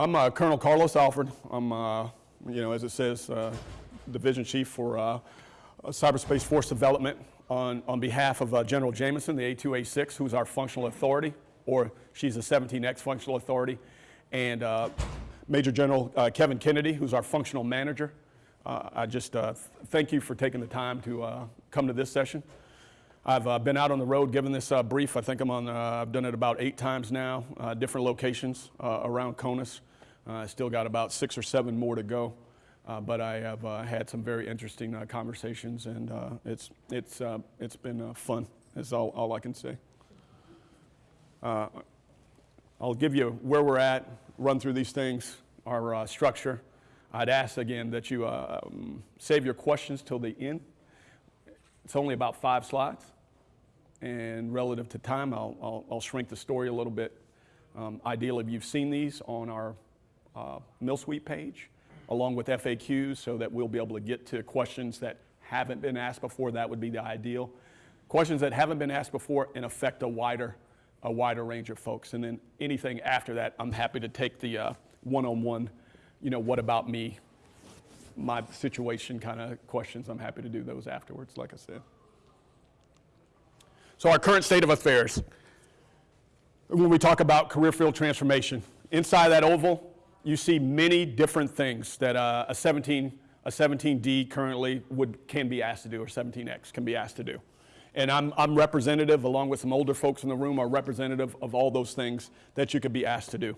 I'm uh, Colonel Carlos Alfred. I'm, uh, you know, as it says, uh, Division Chief for uh, Cyberspace Force Development on, on behalf of uh, General Jamieson, the A2A6, who's our functional authority, or she's a 17X functional authority, and uh, Major General Kevin Kennedy, who's our functional manager. I just thank you for taking the time to come to this session. I've uh, been out on the road giving this uh, brief. I think I'm on, uh, I've done it about eight times now, different locations around CONUS. Uh, I still got about six or seven more to go. Uh, but I have uh, had some very interesting conversations, and it's, it's, it's been fun, is all, all I can say. I'll give you where we're at, run through these things, our uh, structure. I'd ask again that you uh, um, save your questions till the end. It's only about five slides, and relative to time, I'll, I'll, I'll shrink the story a little bit. Um, ideally, you've seen these on our uh, MilSuite page, along with FAQs, so that we'll be able to get to questions that haven't been asked before. That would be the ideal. Questions that haven't been asked before and affect a wider, a wider range of folks. And then anything after that, I'm happy to take the uh, one-on-one, you know, what about me, my situation kind of questions. I'm happy to do those afterwards, like I said. So our current state of affairs. When we talk about career field transformation, inside that oval, you see many different things that uh, a 17, a 17D currently would, can be asked to do, or 17X can be asked to do. And I'm, I'm representative, along with some older folks in the room, are representative of all those things that you could be asked to do.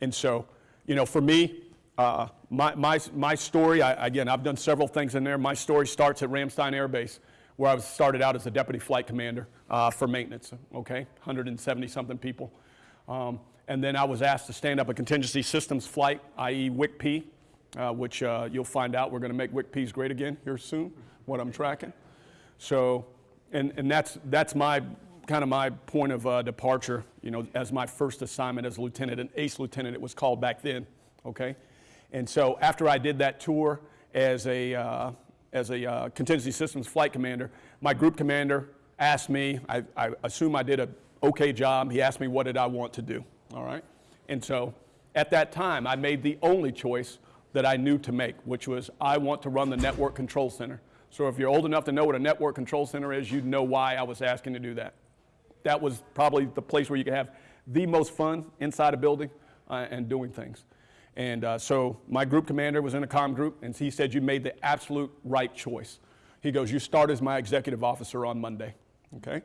And so, you know, for me, uh, my, my, my story, I, again, I've done several things in there. My story starts at Ramstein Air Base, where I was started out as a deputy flight commander uh, for maintenance, okay? 170 something people. Um, and then I was asked to stand up a contingency systems flight, i.e. WIC-P, uh, which uh, you'll find out we're going to make WIC-Ps great again here soon, what I'm tracking. So, and, and that's, that's my kind of my point of uh, departure, you know, as my first assignment as a lieutenant, an ace lieutenant, it was called back then, okay? And so after I did that tour as a, uh, as a uh, contingency systems flight commander, my group commander asked me, I, I assume I did a okay job, he asked me what did I want to do all right? And so at that time, I made the only choice that I knew to make, which was I want to run the network control center. So if you're old enough to know what a network control center is, you'd know why I was asking to do that. That was probably the place where you could have the most fun inside a building uh, and doing things. And uh, so my group commander was in a comm group, and he said, you made the absolute right choice. He goes, you start as my executive officer on Monday, okay?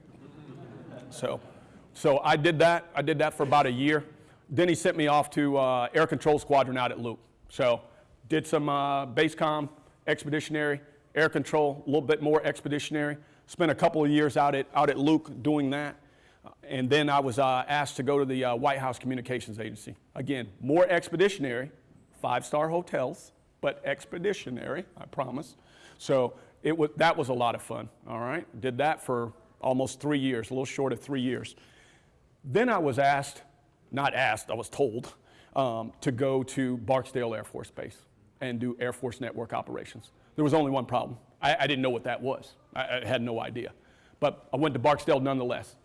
so so I did that. I did that for about a year. Then he sent me off to uh, Air Control Squadron out at Luke. So did some uh, BASECOM, expeditionary, air control, a little bit more expeditionary. Spent a couple of years out at, out at Luke doing that. Uh, and then I was uh, asked to go to the uh, White House Communications Agency. Again, more expeditionary, five-star hotels, but expeditionary, I promise. So it was, that was a lot of fun, all right? Did that for almost three years, a little short of three years. Then I was asked, not asked, I was told, um, to go to Barksdale Air Force Base and do Air Force network operations. There was only one problem. I, I didn't know what that was. I, I, had no idea. But I went to Barksdale nonetheless.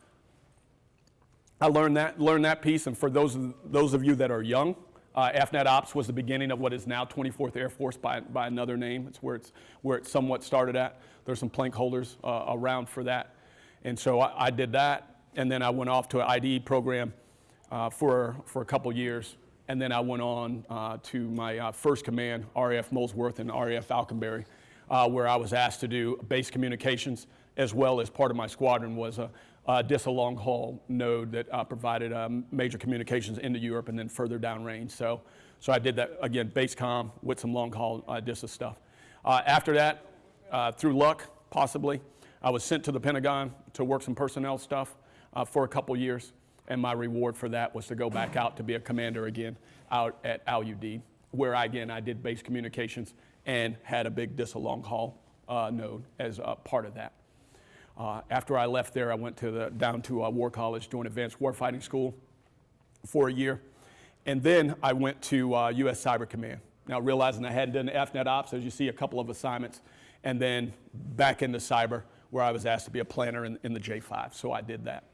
I learned that, learned that piece, and for those of, those of you that are young, uh, AFNet Ops was the beginning of what is now 24th Air Force by, by another name. It's where, it's where it somewhat started at. There's some plank holders uh, around for that. And so I, I did that and then I went off to an IDE program uh, for, for a couple years, and then I went on uh, to my uh, first command, RAF Molesworth and RAF Alconbury, uh, where I was asked to do base communications, as well as part of my squadron was a, a DISA long haul node that uh, provided um, major communications into Europe and then further downrange. So, so I did that, again, base com with some long haul DISA stuff. after that, through luck, possibly, I was sent to the Pentagon to work some personnel stuff uh, for a couple years, and my reward for that was to go back out to be a commander again out at Al Udeid, where I, again I did base communications and had a big DISA long haul uh, node as a part of that. Uh, after I left there, I went to the, down to uh, War College doing advanced warfighting school for a year. And then I went to U.S. Uh, Cyber Command. Now, realizing I hadn't done AFNet Ops, as you see, a couple of assignments, and then back into cyber, where I was asked to be a planner in, in the J5. So I did that.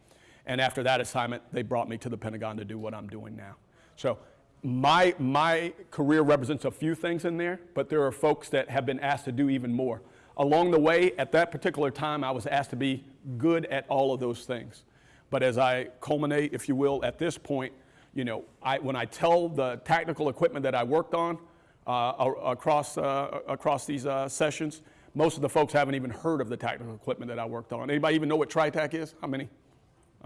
And after that assignment, they brought me to the Pentagon to do what I'm doing now. So my, my career represents a few things in there, but there are folks that have been asked to do even more. Along the way, at that particular time, I was asked to be good at all of those things. But as I culminate, if you will, at this point, you know, I, when I tell the technical equipment that I worked on uh, across, uh, across these uh, sessions, most of the folks haven't even heard of the technical equipment that I worked on. Anybody even know what TriTac is? How many?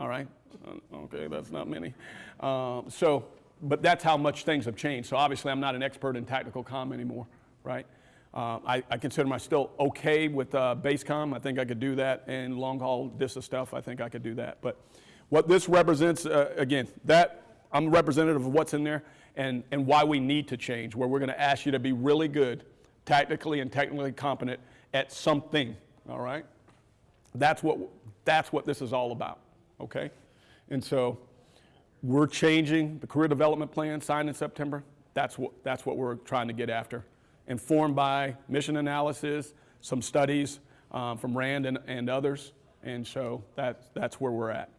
All right. Uh, Okay, that's not many. Um, so, but that's how much things have changed. So obviously, I'm not an expert in tactical comm anymore, right? Uh, I, I consider myself still okay with uh, base comm. I think I could do that, and long haul DISA stuff. I think I could do that. But what this represents, uh, again, that I'm representative of what's in there and, and why we need to change. Where we're going to ask you to be really good, tactically and technically competent at something. All right. That's what, that's what this is all about, okay? And so we're changing the career development plan signed in September. That's what, that's what we're trying to get after. Informed by mission analysis, some studies um, from RAND and, and others. And so that, that's where we're at.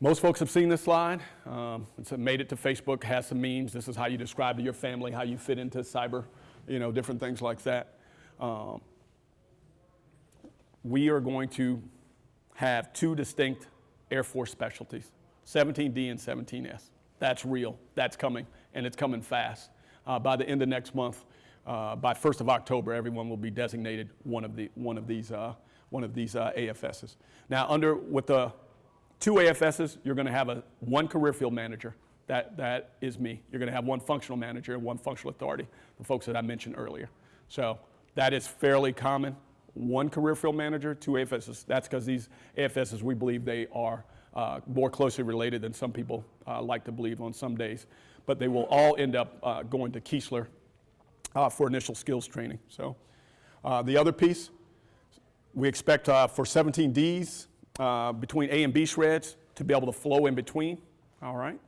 Most folks have seen this slide. Um, it's made it to Facebook, has some memes. This is how you describe to your family how you fit into cyber, you know, different things like that. Um, we are going to have two distinct Air Force specialties 17D and 17S. That's real, that's coming, and it's coming fast. Uh, by the end of next month, uh, by 1st of October, everyone will be designated one of, the, one of these, uh, one of these uh, AFSs. Now, under with the two AFSs, you're going to have a, one career field manager. That, that is me. You're going to have one functional manager and one functional authority, the folks that I mentioned earlier. So that is fairly common. One career field manager, two AFSs. That's because these AFSs, we believe they are uh, more closely related than some people uh, like to believe on some days. But they will all end up uh, going to Keesler uh, for initial skills training. So uh, the other piece, we expect uh, for 17Ds uh, between A and B shreds to be able to flow in between. All right.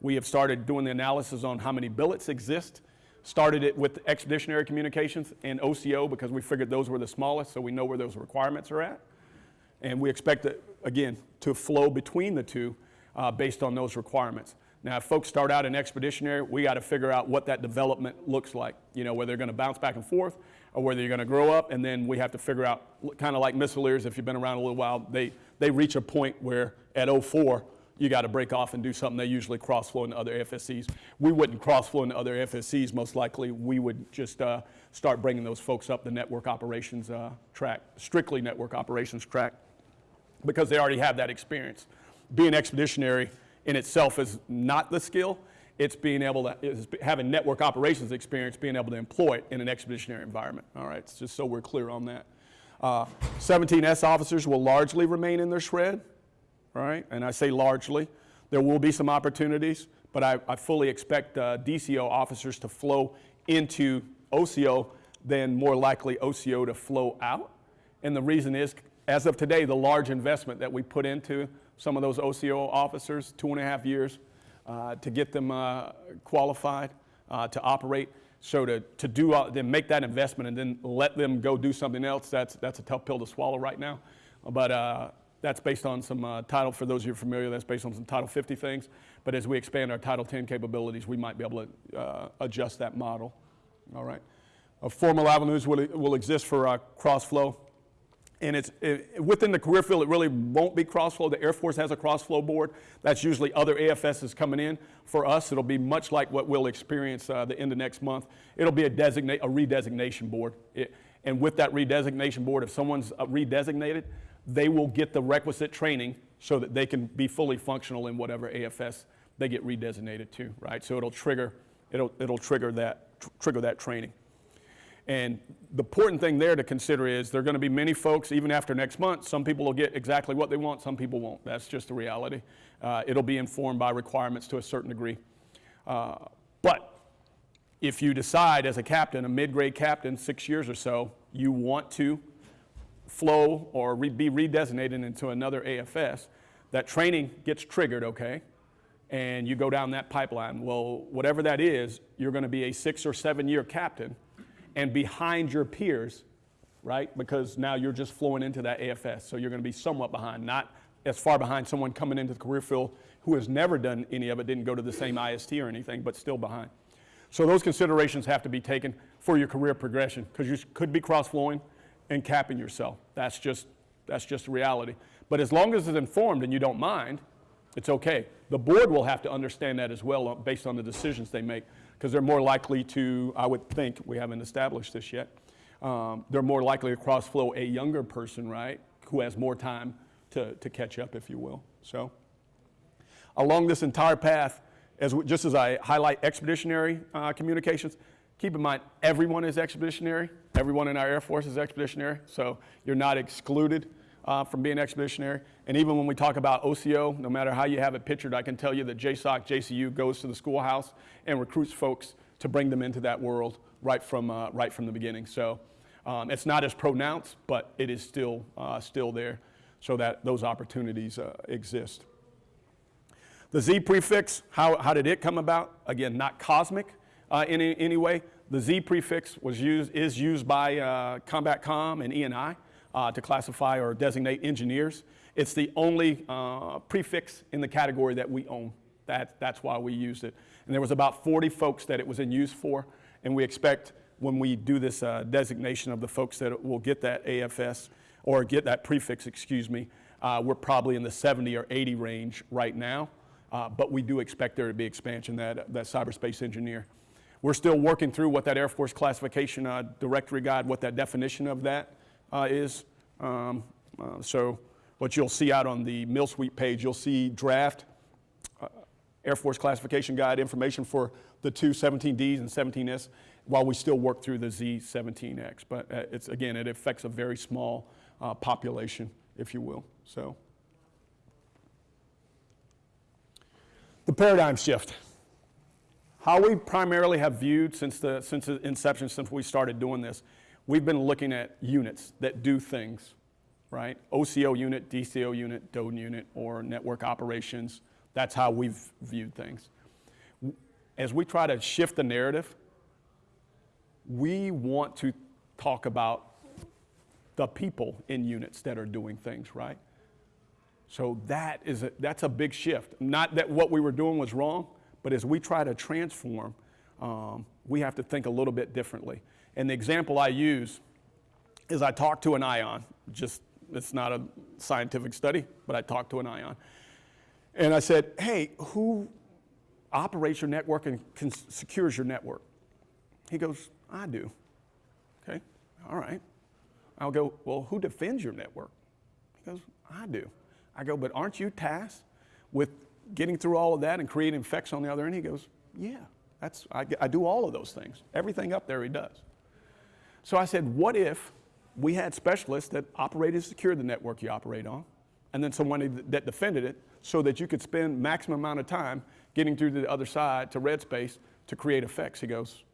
We have started doing the analysis on how many billets exist. Started it with expeditionary communications and OCO because we figured those were the smallest, so we know where those requirements are at. And we expect it, again, to flow between the two uh, based on those requirements. Now, if folks start out in expeditionary, we got to figure out what that development looks like. You know, whether they're going to bounce back and forth or whether you're going to grow up, and then we have to figure out, kind of like missileers, if you've been around a little while, they, they reach a point where at 04, you got to break off and do something. They usually cross flow into other FSCs. We wouldn't cross flow into other FSCs, most likely. We would just uh, start bringing those folks up the network operations uh, track, strictly network operations track, because they already have that experience. Being expeditionary in itself is not the skill. It's being able to, it's having network operations experience, being able to employ it in an expeditionary environment. All right, it's just so we're clear on that. Uh, 17S officers will largely remain in their shred, right? And I say largely. There will be some opportunities, but I, I fully expect uh, DCO officers to flow into OCO, then more likely OCO to flow out. And the reason is, as of today, the large investment that we put into some of those OCO officers, two and a half years, uh, to get them uh, qualified uh, to operate. So to, to do, then make that investment and then let them go do something else, that's, that's a tough pill to swallow right now. But uh, that's based on some uh, title, for those of you familiar, that's based on some Title 50 things. But as we expand our Title 10 capabilities, we might be able to uh, adjust that model. All right. Uh, formal avenues will, will exist for uh, cross flow. And it's it, within the career field, it really won't be cross flow. The Air Force has a cross flow board. That's usually other AFSs coming in. For us, it'll be much like what we'll experience uh, the end of next month. It'll be a designate a redesignation board. It, and with that redesignation board, if someone's uh, redesignated, they will get the requisite training so that they can be fully functional in whatever AFS they get redesignated to, right? So it'll trigger, it'll, it'll trigger that, tr- trigger that training. And the important thing there to consider is there are going to be many folks, even after next month, some people will get exactly what they want, some people won't. That's just the reality. Uh, it'll be informed by requirements to a certain degree. Uh, but if you decide as a captain, a mid-grade captain, six years or so, you want to flow or re- be redesignated into another AFS, that training gets triggered, okay? And you go down that pipeline. Well, whatever that is, you're going to be a six or seven year captain and behind your peers, right? Because now you're just flowing into that AFS. So you're going to be somewhat behind, not as far behind someone coming into the career field who has never done any of it, didn't go to the same IST or anything, but still behind. So those considerations have to be taken for your career progression because you could be cross-flowing and capping yourself. That's just, that's just reality. But as long as it's informed and you don't mind, it's okay. The board will have to understand that as well uh, based on the decisions they make because they're more likely to, I would think, we haven't established this yet, um, they're more likely to cross-flow a younger person, right, who has more time to, to catch up, if you will. So along this entire path, as just as I highlight expeditionary uh, communications, keep in mind everyone is expeditionary. Everyone in our Air Force is expeditionary, so you're not excluded uh, from being expeditionary. And even when we talk about OCO, no matter how you have it pictured, I can tell you that JSOC, JCU goes to the schoolhouse and recruits folks to bring them into that world right from, uh, right from the beginning. So um, it's not as pronounced, but it is still, uh, still there so that those opportunities uh, exist. The Z prefix, how, how did it come about? Again, not cosmic uh, in any, way. The Z prefix was used, is used by uh, Combat Com and ENI uh, to classify or designate engineers. It's the only uh, prefix in the category that we own. That, that's why we used it. And there was about 40 folks that it was in use for, and we expect when we do this uh, designation of the folks that will get that AFS, or get that prefix, excuse me, uh, we're probably in the 70 or 80 range right now. Uh, but we do expect there to be expansion, that, that cyberspace engineer. We're still working through what that Air Force classification uh, directory guide, what that definition of that uh, is. Um, uh, so what you'll see out on the MilSuite page, you'll see draft uh, Air Force classification guide information for the two 17Ds and 17S while we still work through the Z17X. But uh, it's, again, it affects a very small population, if you will. So. The paradigm shift. How we primarily have viewed since the, since the inception, since we started doing this, we've been looking at units that do things, right? OCO unit, DCO unit, DODIN unit, or network operations. That's how we've viewed things. As we try to shift the narrative, we want to talk about the people in units that are doing things, right? So that is a, that's a big shift. Not that what we were doing was wrong, but as we try to transform, um, we have to think a little bit differently. And the example I use is I talked to an ion. Just it's not a scientific study, but I talked to an ion, and I said, "Hey, who operates your network and secures your network?" He goes, "I do." Okay, all right. I'll go, "Well, who defends your network?" He goes, "I do." I go, but aren't you tasked with getting through all of that and creating effects on the other end? He goes, yeah, that's, I, I do all of those things. Everything up there he does. So I said, what if we had specialists that operated and secured the network you operate on, and then someone that defended it so that you could spend maximum amount of time getting through to the other side to red space to create effects. He goes,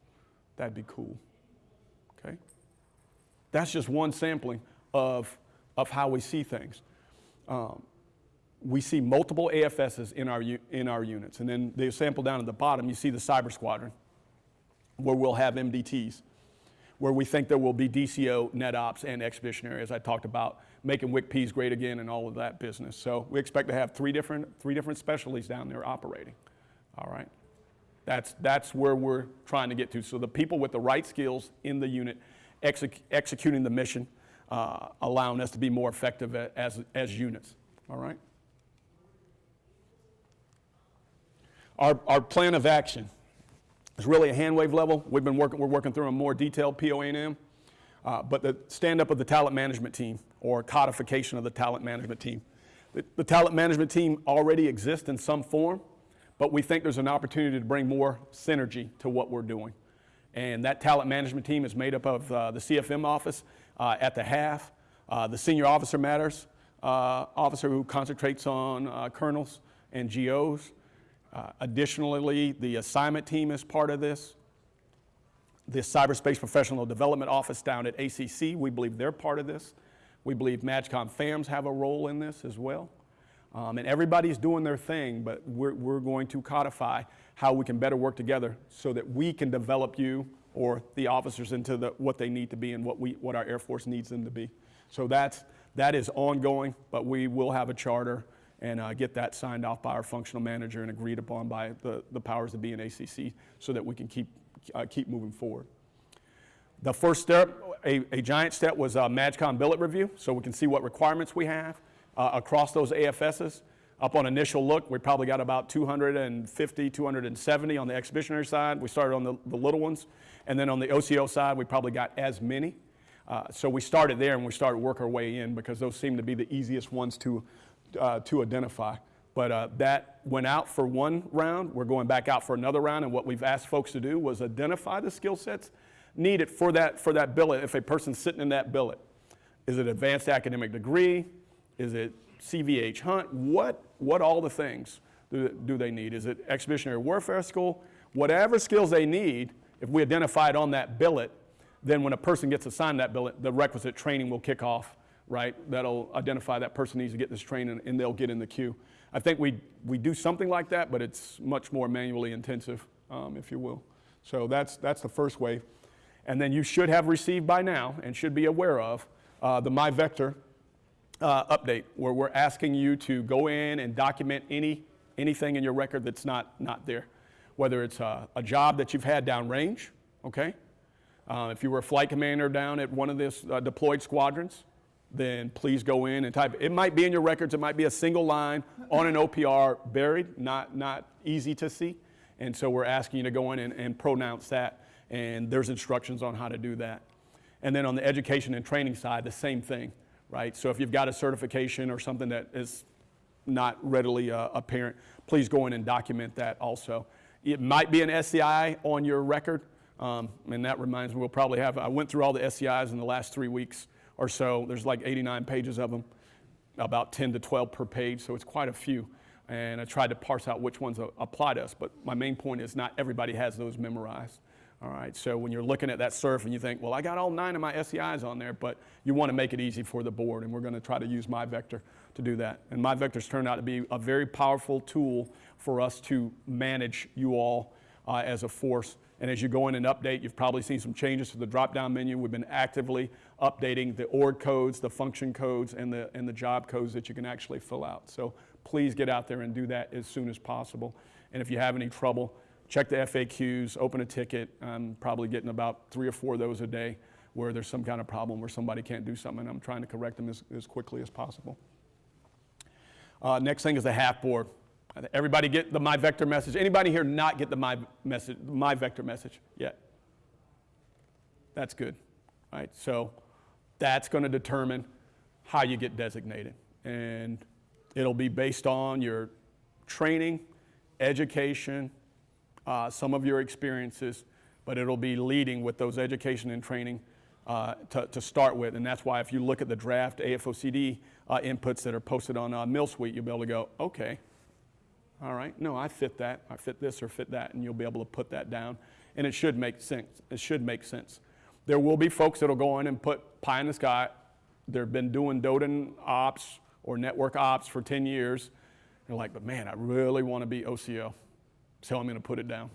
that'd be cool. Okay? That's just one sampling of, of how we see things. Um, we see multiple AFSs in our, in our units. And then the sample down at the bottom, you see the cyber squadron, where we'll have MDTs, where we think there will be DCO, NetOps, and expeditionary, as I talked about, making WIC-Ps great again and all of that business. So we expect to have three different, three different specialties down there operating. All right? That's, that's where we're trying to get to. So the people with the right skills in the unit exec executing the mission, uh, allowing us to be more effective as, as units. All right? Our, our plan of action is really a hand wave level. We've been working, we're working through a more detailed POA&M, uh, but the stand up of the talent management team or codification of the talent management team. The, the talent management team already exists in some form, but we think there's an opportunity to bring more synergy to what we're doing. And that talent management team is made up of uh, the CFM office uh, at the half, uh, the senior officer matters uh, officer who concentrates on uh, colonels and GOs, uh, additionally, the assignment team is part of this. The Cyberspace Professional Development Office down at ACC, we believe they're part of this. We believe MAJCOM FAMs have a role in this as well. Um, and everybody's doing their thing, but we're, we're going to codify how we can better work together so that we can develop you or the officers into the, what they need to be and what, we, what our Air Force needs them to be. So that's, That is ongoing, but we will have a charter and uh, get that signed off by our functional manager and agreed upon by the, the powers that be in ACC so that we can keep, uh, keep moving forward. The first step, a, a giant step, was a MAJCOM billet review, so we can see what requirements we have uh, across those AFSs. Up on initial look, we probably got about 250, 270 on the expeditionary side. We started on the, the little ones. And then on the OCO side, we probably got as many. Uh, so we started there and we started work our way in because those seem to be the easiest ones to, uh, to identify. But uh, that went out for one round. We're going back out for another round. And what we've asked folks to do was identify the skill sets needed for that, for that billet if a person's sitting in that billet. Is it advanced academic degree? Is it CVH Hunt? What, what all the things do, do they need? Is it expeditionary warfare school? Whatever skills they need, if we identify it on that billet, then when a person gets assigned that billet, the requisite training will kick off, right? That'll identify that person needs to get this training and they'll get in the queue. I think we, we do something like that, but it's much more manually intensive, um, if you will. So that's, that's the first wave. And then you should have received by now and should be aware of uh, the MyVector uh, update, where we're asking you to go in and document any, anything in your record that's not, not there. Whether it's a, a job that you've had downrange, okay? Uh, if you were a flight commander down at one of these uh, deployed squadrons, then please go in and type. It might be in your records, it might be a single line on an OPR buried, not, not easy to see. And so we're asking you to go in and, and pronounce that, and there's instructions on how to do that. And then on the education and training side, the same thing right? So if you've got a certification or something that is not readily uh, apparent, please go in and document that also. It might be an SCI on your record, um, and that reminds me, we'll probably have, I went through all the SCIs in the last three weeks or so. There's like 89 pages of them, about 10 to 12 per page, so it's quite a few. And I tried to parse out which ones apply to us, but my main point is not everybody has those memorized. All right, so when you're looking at that surf and you think, well, I got all nine of my SCIs on there, but you want to make it easy for the board, and we're going to try to use MyVector to do that. And MyVector's turned out to be a very powerful tool for us to manage you all uh, as a force. And as you go in and update, you've probably seen some changes to the drop-down menu. We've been actively updating the org codes, the function codes, and the, and the job codes that you can actually fill out. So please get out there and do that as soon as possible. And if you have any trouble, check the FAQs, open a ticket. I'm probably getting about three or four of those a day where there's some kind of problem where somebody can't do something. I'm trying to correct them as, as quickly as possible. Uh, next thing is the half board. Everybody get the my vector message. Anybody here not get the My, message, my vector message yet? That's good, right? So that's going to determine how you get designated. And it'll be based on your training, education, uh, some of your experiences, but it'll be leading with those education and training uh, to, to, start with. And that's why if you look at the draft AFOCD uh, inputs that are posted on uh, MilSuite, you'll be able to go, okay, all right, no, I fit that, I fit this or fit that, and you'll be able to put that down. And it should make sense. It should make sense. There will be folks that'll go in and put pie in the sky. They've been doing DODIN ops or network ops for 10 years. They're like, but man, I really want to be OCO. So I'm going to put it down.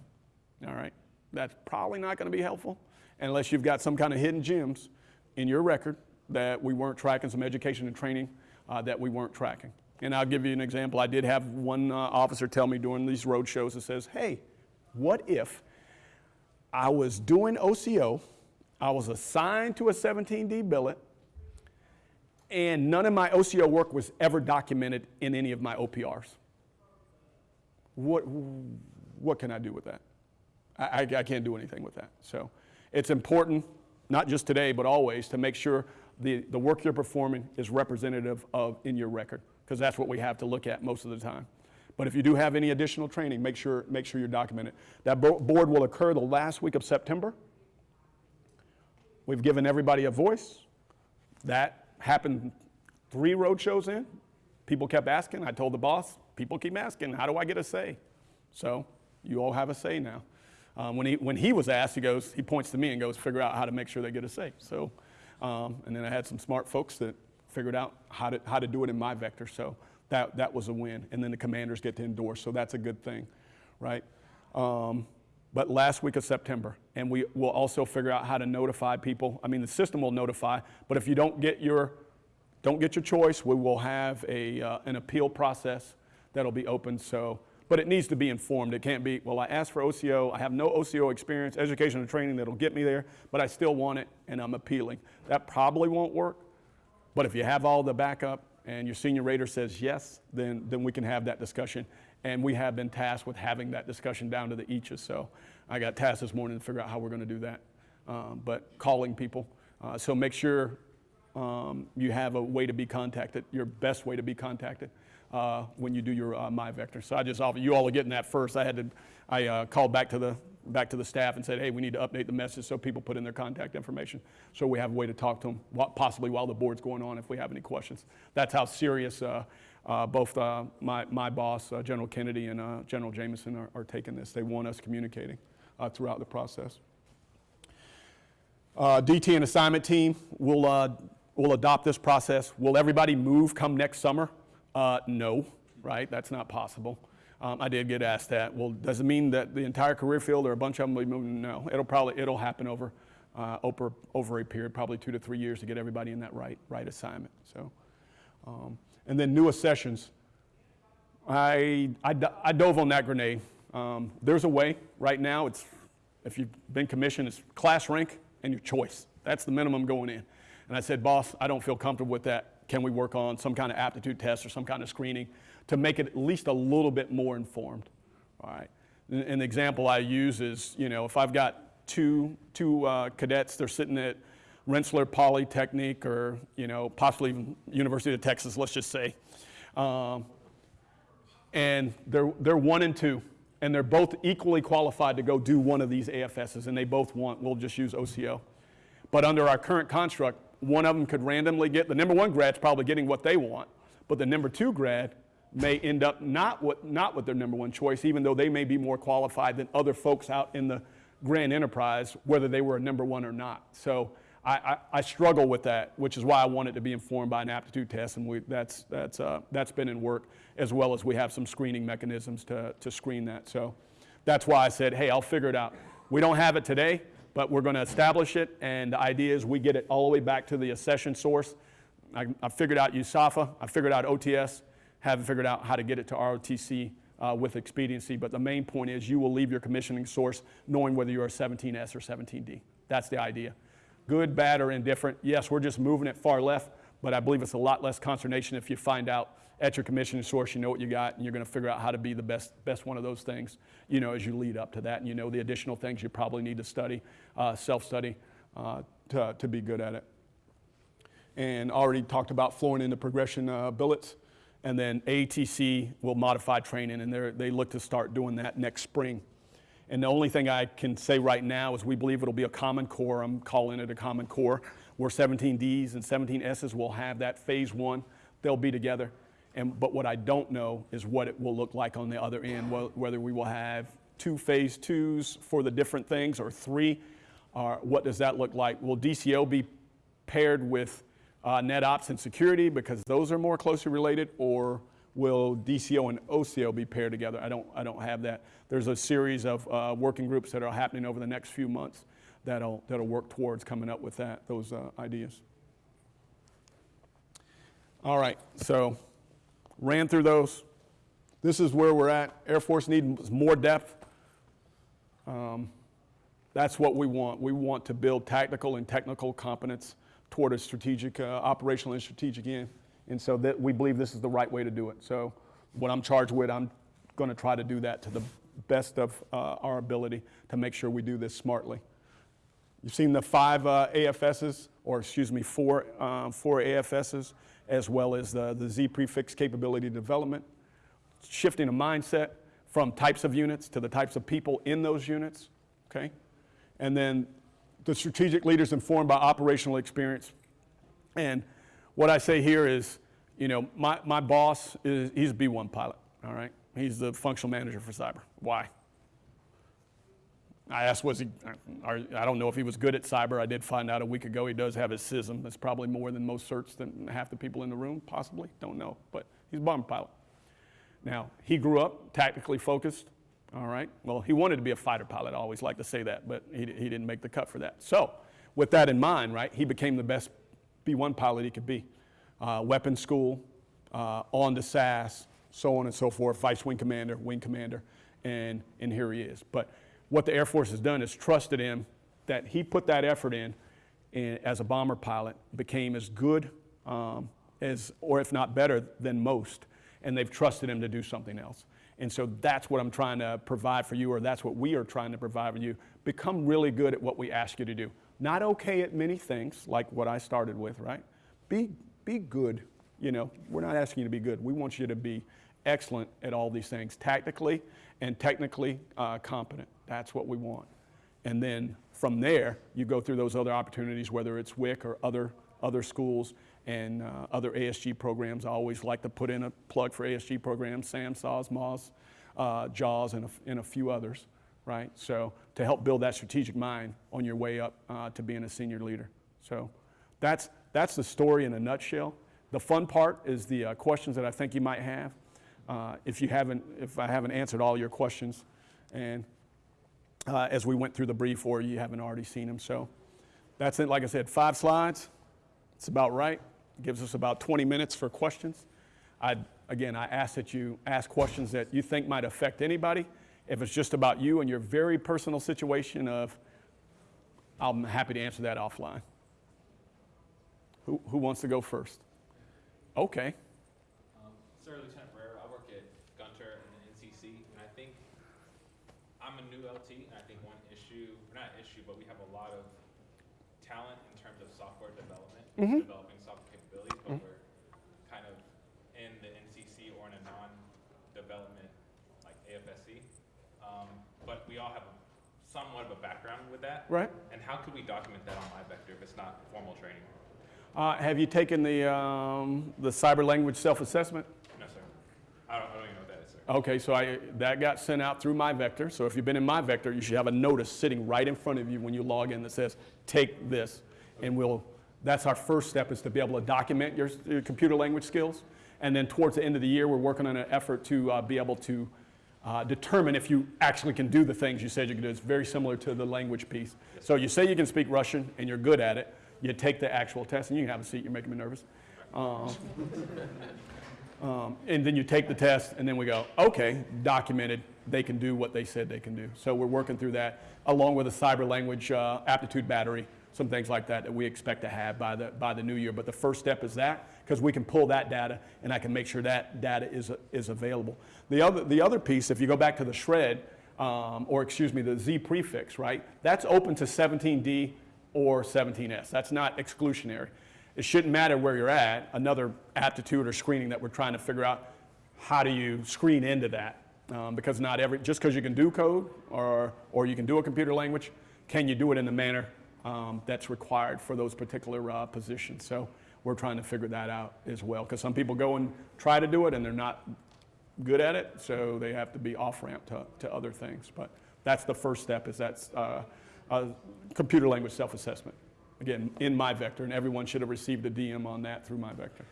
All right? That's probably not going to be helpful unless you've got some kind of hidden gems in your record that we weren't tracking, some education and training uh, that we weren't tracking. And I'll give you an example. I did have one uh, officer tell me during these road shows that says, hey, what if I was doing OCO, I was assigned to a 17D billet, and none of my OCO work was ever documented in any of my OPRs? What, what can I do with that? I, I, I can't do anything with that. So it's important, not just today, but always, to make sure the, the work you're performing is representative of in your record, because that's what we have to look at most of the time. But if you do have any additional training, make sure, make sure you're documented. That board will occur the last week of September. We've given everybody a voice. That happened three road shows in. People kept asking. I told the boss, people keep asking, how do I get a say? So you all have a say now. Um, when, he, when he was asked, he goes, he points to me and goes, figure out how to make sure they get a say. So, um, and then I had some smart folks that figured out how to, how to do it in my vector. So that, that was a win. And then the commanders get to endorse. So that's a good thing, right? Um, but last week of September, and we will also figure out how to notify people. I mean, the system will notify, but if you don't get your don't get your choice, we will have a, uh, an appeal process that'll be open. So, but it needs to be informed. It can't be, well, I asked for OCO, I have no OCO experience, education and training that'll get me there, but I still want it and I'm appealing. That probably won't work. But if you have all the backup and your senior rater says yes, then, then we can have that discussion. And we have been tasked with having that discussion down to the eaches. So I got tasked this morning to figure out how we're going to do that. Um, but calling people. Uh, so make sure um, you have a way to be contacted, your best way to be contacted uh, when you do your uh, MyVector. So I just offer, you all are getting that first. I had to, I uh, called back to the back to the staff and said, hey, we need to update the message so people put in their contact information so we have a way to talk to them, possibly while the board's going on if we have any questions. That's how serious uh, uh, both uh, my, my boss, uh, General Kennedy, and uh, General Jamieson are, are, taking this. They want us communicating uh, throughout the process. DT and assignment team will, will adopt this process. Will everybody move come next summer? no, right? That's not possible. Um, I did get asked that. Well, does it mean that the entire career field or a bunch of them will be moving? No, it'll probably it'll happen over uh, over over a period, probably two to three years, to get everybody in that right right assignment. So, um, and then new accessions. I, I, I dove on that grenade. Um, there's a way right now. It's if you've been commissioned, it's class rank and your choice. That's the minimum going in. And I said, boss, I don't feel comfortable with that. Can we work on some kind of aptitude test or some kind of screening? To make it at least a little bit more informed. All right. An example I use is, you know, if I've got two, two uh, cadets, they're sitting at Rensselaer Polytechnic or, you know, possibly University of Texas, let's just say. Um, and they're, they're one and two, and they're both equally qualified to go do one of these AFSs, and they both want, we'll just use OCO. But under our current construct, one of them could randomly get, the number one grad's probably getting what they want, but the number two grad may end up not with, not with their number one choice, even though they may be more qualified than other folks out in the grand enterprise, whether they were a number one or not. So I, I, I struggle with that, which is why I wanted to be informed by an aptitude test, and we, that's, that's, uh, that's been in work, as well as we have some screening mechanisms to, to screen that. So that's why I said, hey, I'll figure it out. We don't have it today, but we're going to establish it, and the idea is we get it all the way back to the accession source. I, I figured out USAFA, I figured out OTS, haven't figured out how to get it to ROTC uh, with expediency, but the main point is you will leave your commissioning source knowing whether you're a 17S or 17D. That's the idea. Good, bad, or indifferent. Yes, we're just moving it far left, but I believe it's a lot less consternation if you find out at your commissioning source you know what you got and you're going to figure out how to be the best, best one of those things, you know, as you lead up to that and you know the additional things you probably need to study, uh, self-study uh, to, to be good at it. And already talked about flowing into progression uh, billets and then ATC will modify training, and they look to start doing that next spring. And the only thing I can say right now is we believe it'll be a common core. I'm calling it a common core, where 17Ds and 17Ss will have that phase one. They'll be together. And, but what I don't know is what it will look like on the other end, whether we will have two phase twos for the different things or three. Or what does that look like? Will DCO be paired with uh, net ops and security because those are more closely related, or will DCO and OCO be paired together? I don't, I don't have that. There's a series of uh, working groups that are happening over the next few months that'll, that'll work towards coming up with that, those uh, ideas. All right, so ran through those. This is where we're at. Air Force needs more depth. Um, that's what we want. We want to build tactical and technical competence toward a strategic, uh, operational and strategic end. And so that we believe this is the right way to do it. So what I'm charged with, I'm going to try to do that to the best of uh, our ability to make sure we do this smartly. You've seen the five uh, AFSs, or excuse me, four, uh, four AFSs, as well as the, the Z prefix capability development, shifting a mindset from types of units to the types of people in those units, okay? And then the strategic leaders informed by operational experience. And what I say here is, you know, my, my boss is, he's a B1 pilot, all right? He's the functional manager for cyber. Why? I asked, was he, I don't know if he was good at cyber. I did find out a week ago he does have his CISM. That's probably more than most certs than half the people in the room, possibly. Don't know. But he's a bomber pilot. Now, he grew up tactically focused. All right. Well, he wanted to be a fighter pilot. I always like to say that, but he, he didn't make the cut for that. So, with that in mind, right, he became the best B1 pilot he could be. uh, weapons school, uh, on to SAS, so on and so forth, vice wing commander, wing commander, and, and here he is. But what the Air Force has done is trusted him that he put that effort in and as a bomber pilot, became as good um, as, or if not better than most, and they've trusted him to do something else. And so that's what I'm trying to provide for you, or that's what we are trying to provide for you. Become really good at what we ask you to do. Not okay at many things, like what I started with, right? Be, be good. You know, we're not asking you to be good. We want you to be excellent at all these things, tactically and technically uh, competent. That's what we want. And then from there, you go through those other opportunities, whether it's WIC or other, other schools and uh, other ASG programs. I always like to put in a plug for ASG programs, SAM, SAWS, uh, JAWS, and a, and a few others, right? So to help build that strategic mind on your way up uh, to being a senior leader. So that's, that's the story in a nutshell. The fun part is the uh, questions that I think you might have. Uh, if you haven't, if I haven't answered all your questions, and uh, as we went through the brief, or you haven't already seen them. So that's it. Like I said, five slides. It's about right. Gives us about 20 minutes for questions. I, again, I ask that you ask questions that you think might affect anybody. If it's just about you and your very personal situation of, I'm happy to answer that offline. Who, who wants to go first? Okay. Um, Sir Lieutenant Barrera, I work at Gunter and the NCC, and I think I'm a new LT, and I think one issue, not issue, but we have a lot of talent in terms of software development, developing software capabilities, but we're kind of in the NCC or in a non-development like AFSC. Um, but we all have a, somewhat of a background with that. Right. And how could we document that on MyVector if it's not formal training? Uh, have you taken the, um, the cyber language self-assessment? No, sir. I don't, I don't even know what that is, sir. Okay, so I, that got sent out through MyVector. So if you've been in MyVector, you should have a notice sitting right in front of you when you log in that says, take this. And we'll, that's our first step is to be able to document your, your computer language skills. And then towards the end of the year, we're working on an effort to uh, be able to uh, determine if you actually can do the things you said you could do. It's very similar to the language piece. So you say you can speak Russian and you're good at it. You take the actual test, and you can have a seat. You're making me nervous. Um, um, and then you take the test, and then we go, okay, documented. They can do what they said they can do. So we're working through that, along with a cyber language uh, aptitude battery, some things like that that we expect to have by the by the new year. But the first step is that, because we can pull that data, and I can make sure that data is is available. The other the other piece, if you go back to the shred, um, or excuse me, the Z prefix, right? That's open to 17D or 17S. That's not exclusionary. It shouldn't matter where you're at. Another aptitude or screening that we're trying to figure out how do you screen into that? Um, because not every, just because you can do code or, or you can do a computer language, can you do it in the manner um, that's required for those particular uh, positions? So we're trying to figure that out as well. Because some people go and try to do it and they're not good at it, so they have to be off ramp to, to other things. But that's the first step is that's uh, uh, computer language self-assessment. Again, in my vector, and everyone should have received a DM on that through my vector.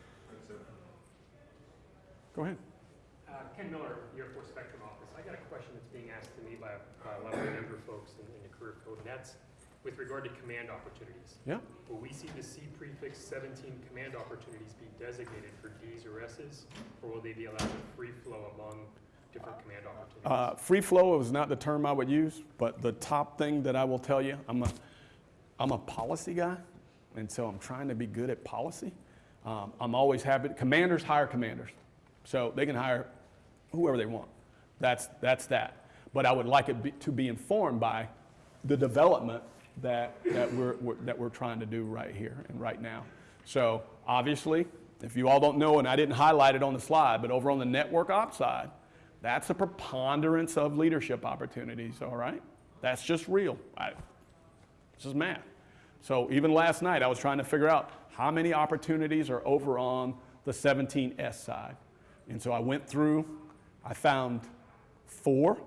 Go ahead. Uh, Ken Miller, Air Force Spectrum Office. I got a question that's being asked to me by, a lot of younger folks in, in the career code, and that's with regard to command opportunities. Yeah. Will we see the C prefix 17 command opportunities be designated for Ds or Ss, or will they be allowed to free flow among different command opportunities? Uh, free flow is not the term I would use, but the top thing that I will tell you, I'm a, I'm a policy guy, and so I'm trying to be good at policy. Um, I'm always happy. Commanders hire commanders, so they can hire whoever they want. That's that's that. But I would like it be, to be informed by the development that that we're, we're that we're trying to do right here and right now. So obviously, if you all don't know, and I didn't highlight it on the slide, but over on the network ops side, that's a preponderance of leadership opportunities. All right, that's just real. I, this is math. So even last night, I was trying to figure out how many opportunities are over on the 17S side. And so I went through, I found four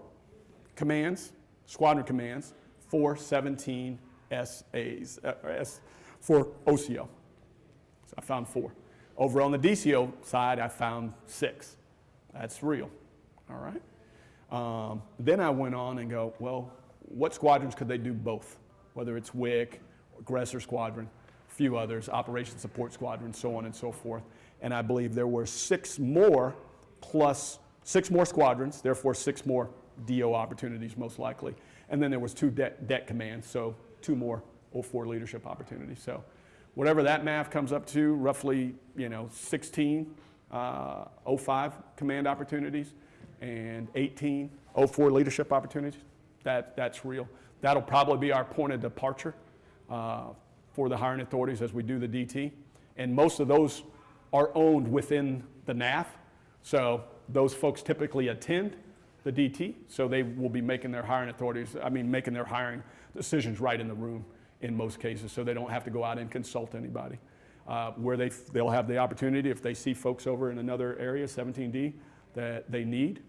commands, squadron commands, for 17 SAs, uh, S, for OCO. So I found four. Over on the DCO side, I found six. That's real, all right? Um, then I went on and go, well, what squadrons could they do both? Whether it's WIC, aggressor squadron, a few others, operation Support Squadron, so on and so forth. And I believe there were six more plus, six more squadrons, therefore six more DO opportunities most likely. And then there was two debt, deck commands, so two more 04 leadership opportunities. So whatever that math comes up to, roughly, you know, 16 uh, 05 command opportunities and 18 04 leadership opportunities. That, that's real. That'll probably be our point of departure uh, for the hiring authorities as we do the DT. And most of those are owned within the NAF. So those folks typically attend the DT, so they will be making their hiring authorities, I mean, making their hiring decisions right in the room in most cases, so they don't have to go out and consult anybody. Uh, where they, they'll have the opportunity, if they see folks over in another area, 17D, that they need,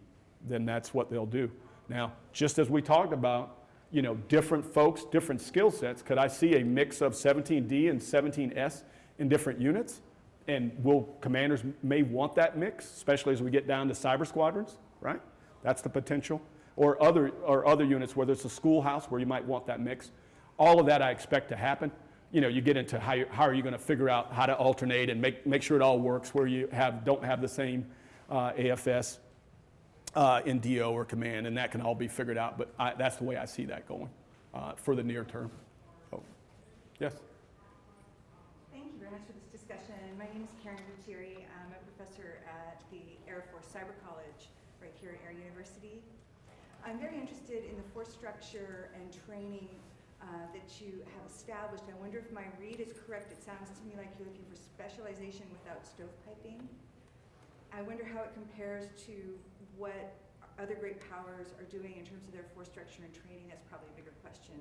then that's what they'll do. Now, just as we talked about, you know, different folks, different skill sets, could I see a mix of 17D and 17S in different units? And will commanders may want that mix, especially as we get down to cyber squadrons, right? That's the potential. Or other, or other units, whether it's a schoolhouse where you might want that mix. All of that I expect to happen. You know, you get into how, you, how are you going to figure out how to alternate and make, make sure it all works where you have, don't have the same uh, AFS uh, in DO or command, and that can all be figured out. But I, that's the way I see that going uh, for the near term. Yes. Thank you very much for this discussion. My name is Karen Gutierrez. I'm a professor at the Air Force Cyber College right here at Air University. I'm very interested in the force structure and training uh, that you have established. I wonder if my read is correct. It sounds to me like you're looking for specialization without stovepiping. I wonder how it compares to what other great powers are doing in terms of their force structure and training. That's probably a bigger question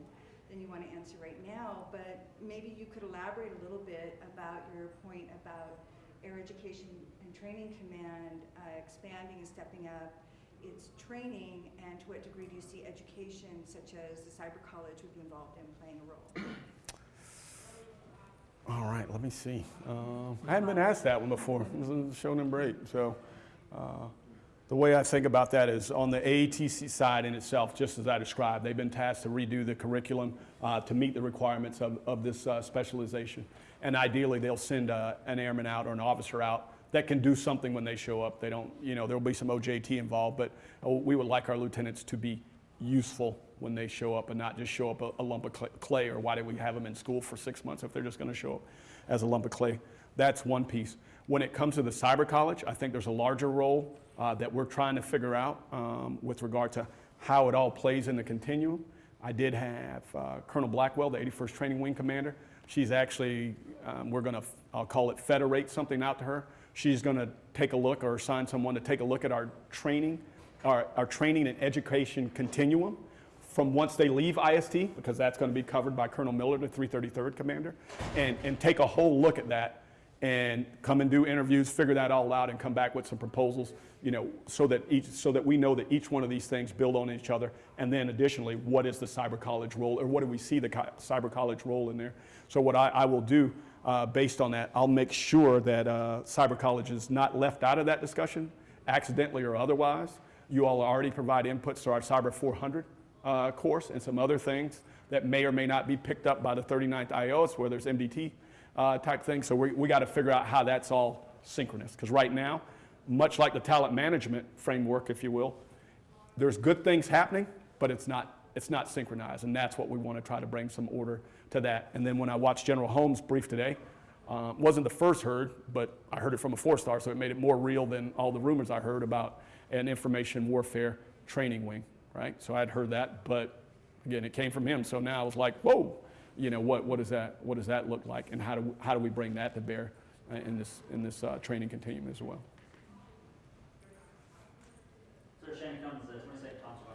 than you want to answer right now, but maybe you could elaborate a little bit about your point about Air Education and Training Command uh, expanding and stepping up its training, and to what degree do you see education such as the Cyber College would be involved in playing a role? All right, let me see. Uh, I hadn't been asked that one before. This is show number break. So, uh, the way I think about that is on the AETC side in itself, just as I described, they've been tasked to redo the curriculum uh, to meet the requirements of, of this uh, specialization. And ideally, they'll send uh, an airman out or an officer out that can do something when they show up. They don't, you know, there'll be some OJT involved, but uh, we would like our lieutenants to be useful when they show up and not just show up a, a lump of clay or why do we have them in school for six months if they're just going to show up as a lump of clay. That's one piece. When it comes to the cyber college, I think there's a larger role uh, that we're trying to figure out um, with regard to how it all plays in the continuum. I did have uh, Colonel Blackwell, the 81st Training Wing Commander. She's actually, um, we're going to, I'll call it federate something out to her. She's going to take a look or assign someone to take a look at our training, our, our training and education continuum from once they leave IST, because that's going to be covered by Colonel Miller, the 333rd Commander, and, and take a whole look at that and come and do interviews, figure that all out, and come back with some proposals, you know, so that each, so that we know that each one of these things build on each other. And then additionally, what is the cyber college role, or what do we see the cyber college role in there? So what I, I will do uh, based on that, I'll make sure that uh, cyber college is not left out of that discussion, accidentally or otherwise. You all already provide inputs to our Cyber 400 uh, course and some other things that may or may not be picked up by the 39th IOS, where there's MDT uh, type things. So we, we got to figure out how that's all synchronous. Because right now, much like the talent management framework, if you will, there's good things happening, but it's not, it's not synchronized. And that's what we want to try to bring some order to that. And then when I watched General Holmes brief today, um, wasn't the first heard, but I heard it from a four star, so it made it more real than all the rumors I heard about an information warfare training wing, right? So I'd heard that, but again, it came from him. So now I was like, whoa, you know, what, what, does, that, what does that look like? And how do, how do we bring that to bear in this, in this uh, training continuum as well? Sir Shane uh, 22nd Thompson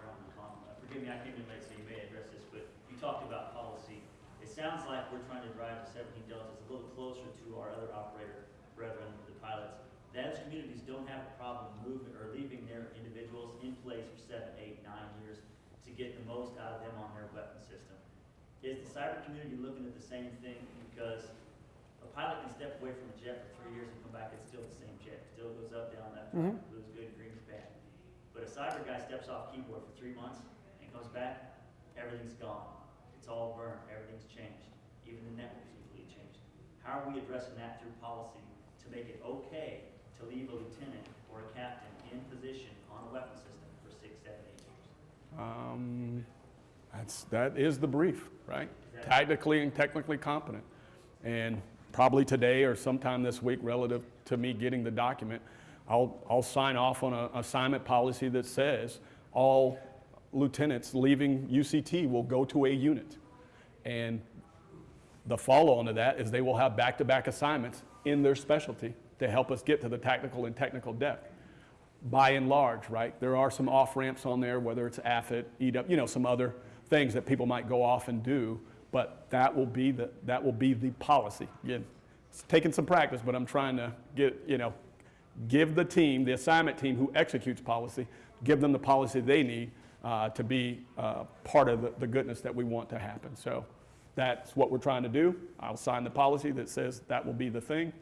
Forgive me, I in late, so you may address this, but you talked about policy. It sounds like we're trying to drive the 17 deltas a little closer to our other operator brethren, the pilots. Those communities don't have a problem moving or leaving their individuals in place for seven, eight, nine years to get the most out of them on their weapon system. Is the cyber community looking at the same thing? Because a pilot can step away from a jet for three years and come back, it's still the same jet, still goes up, down, left, right, mm-hmm. blue's good, green's bad. But a cyber guy steps off keyboard for three months and comes back, everything's gone. It's all burned, everything's changed. Even the network's completely changed. How are we addressing that through policy to make it okay to leave a lieutenant or a captain in position on a weapon system for six, seven, eight years? Um, that's, that is the brief, right? Tactically and technically competent. And probably today or sometime this week, relative to me getting the document, I'll, I'll sign off on an assignment policy that says all lieutenants leaving UCT will go to a unit. And the follow-on to that is they will have back-to-back assignments in their specialty to help us get to the tactical and technical depth by and large, right? There are some off ramps on there, whether it's AFIT, EW, you know, some other things that people might go off and do, but that will be the, that will be the policy. Again, it's taking some practice, but I'm trying to get, you know, give the team, the assignment team who executes policy, give them the policy they need uh, to be uh, part of the, the goodness that we want to happen. So that's what we're trying to do. I'll sign the policy that says that will be the thing.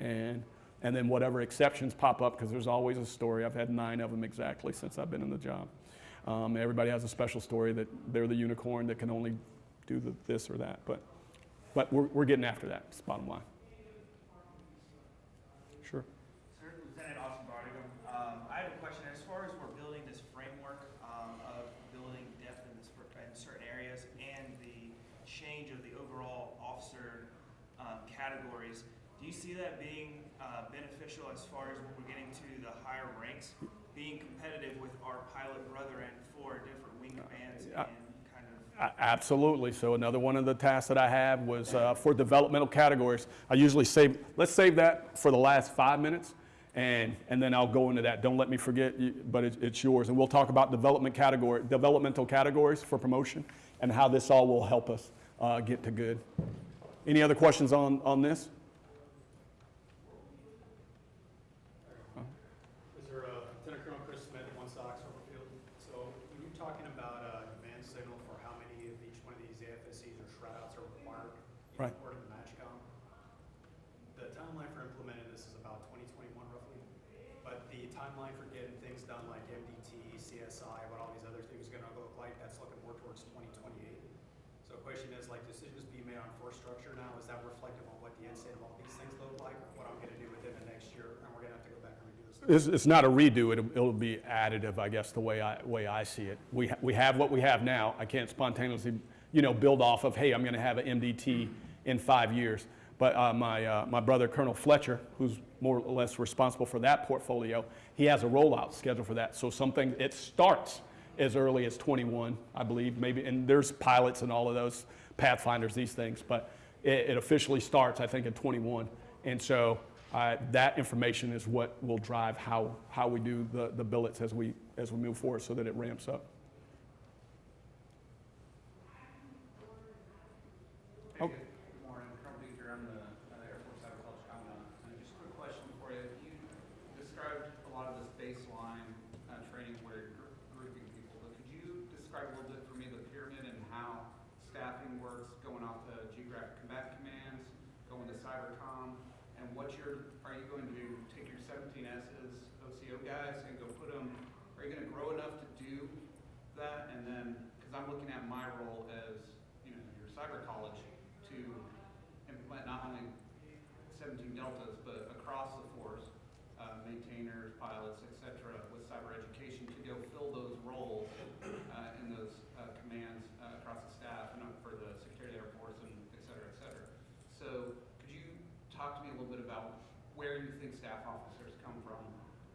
And, and then whatever exceptions pop up, because there's always a story. I've had nine of them exactly since I've been in the job. Um, everybody has a special story that they're the unicorn that can only do the, this or that. But, but we're, we're getting after that, it's bottom line. Sure. Sir, Lieutenant Austin Bartigan. Um, I have a question. As far as we're building this framework um, of building depth in, this, in certain areas and the change of the overall officer um, categories, do you see that being uh, beneficial as far as when we're getting to the higher ranks, being competitive with our pilot brethren for different wing commands Uh, and kind of Absolutely. So another one of the tasks that I have was uh, for developmental categories. I usually save, let's save that for the last five minutes, and, and then I'll go into that. Don't let me forget, you- but it's, it's yours. And we'll talk about development category, developmental categories for promotion, and how this all will help us uh, get to good. Any other questions on, on this? Is there a Lieutenant Colonel Chris Smith, One Sox, Overfield? So when you're talking about a command signal for how many of each one of these AFSCs or shred outs are required, you Right. report in the MAJCOM. The timeline for implementing this is about twenty twenty-one roughly. But the timeline for getting things done like MDT, CSI, what all these other things are gonna look like, that's looking more towards twenty twenty-eight. So the question is, like, decisions being made on force structure now, is that reflective on what the end state of all these things look like? Or what I'm gonna do within the next year, and we're gonna have to go back and redo this? It's, it's not a redo, it'll, it'll be additive, I guess, the way I, way I see it. We, ha- we have what we have now. I can't spontaneously, you know, build off of, hey, I'm gonna have an MDT in five years. But uh, my, uh, my brother Colonel Fletcher, who's more or less responsible for that portfolio, he has a rollout schedule for that. So something, it starts as early as 21, I believe, maybe, and there's pilots and all of those, Pathfinders, these things, but it, it officially starts, I think, at 21. And so uh, that information is what will drive how, how we do the, the billets as we, as we move forward so that it ramps up. Hey, good morning, Colonel Beaker, I'm the uh, Air Force Cyber College Commandant. And just a quick question for you. You described a lot of this baseline uh, training where you're gr- grouping people, but could you describe a little bit for me the pyramid and how staffing works, going off to geographic combat commands, going to cybercom, and what you're, are you going to take your 17S's OCO guys and go put them, are you gonna grow enough to do that? And then, because I'm looking at my role as, you know, your cyber college to implement not only 17 deltas, but across the force, uh, maintainers, pilots, et cetera, with cyber education to go fill those roles uh, in those uh, commands uh, across the staff and for the Secretary of the Air Force and et cetera, et cetera. So could you talk to me a little bit about where you think staff officers come from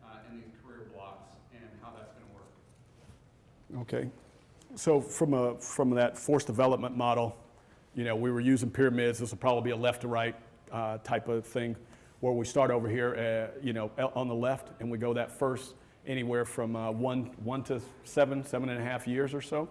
uh, in these career blocks and how that's going to work? Okay. So from, a, from that force development model, you know, we were using pyramids. This will probably be a left to right uh, type of thing where we start over here, uh, you know, on the left, and we go that first anywhere from uh, one, one to seven, seven and a half years or so,